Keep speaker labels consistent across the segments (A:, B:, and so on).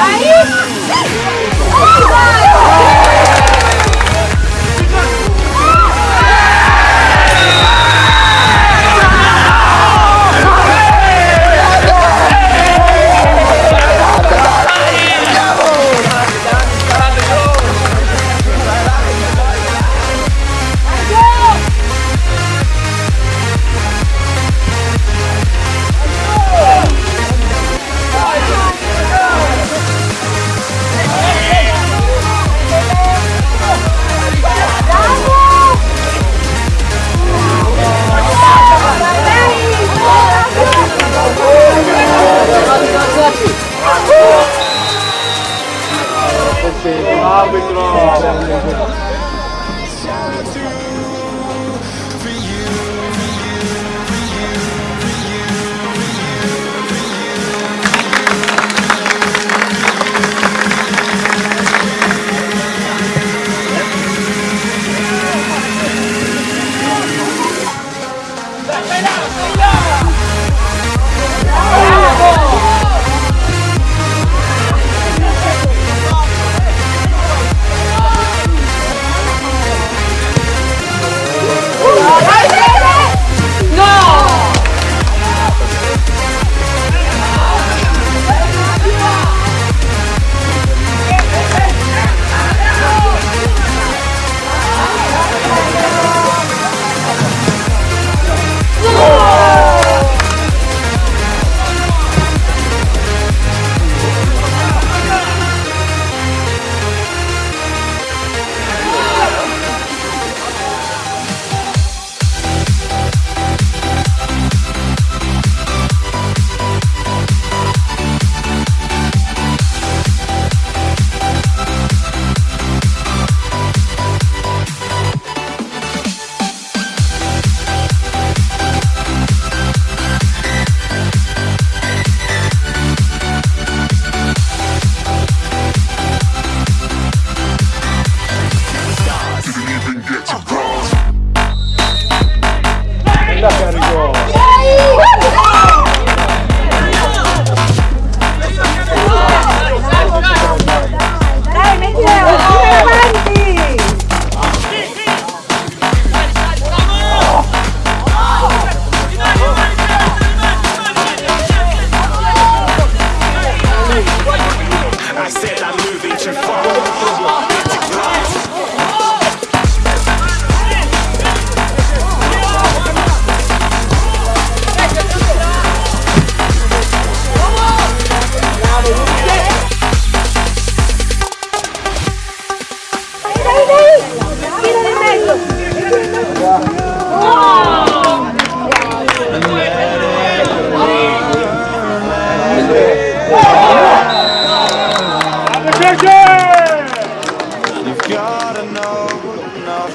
A: Aí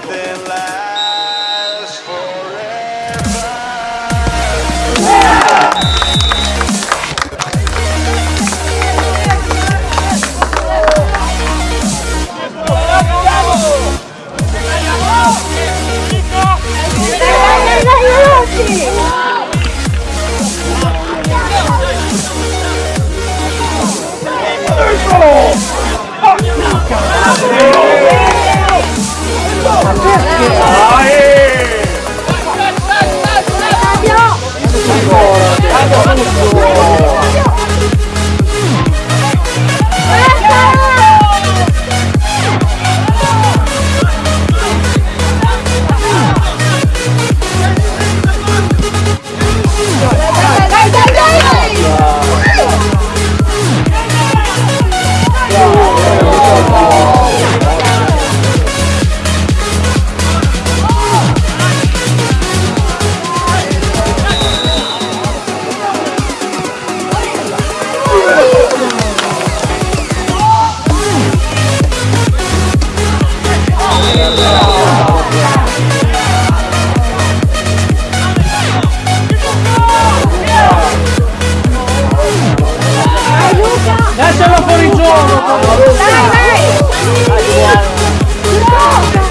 A: something like
B: Đây này. Đây.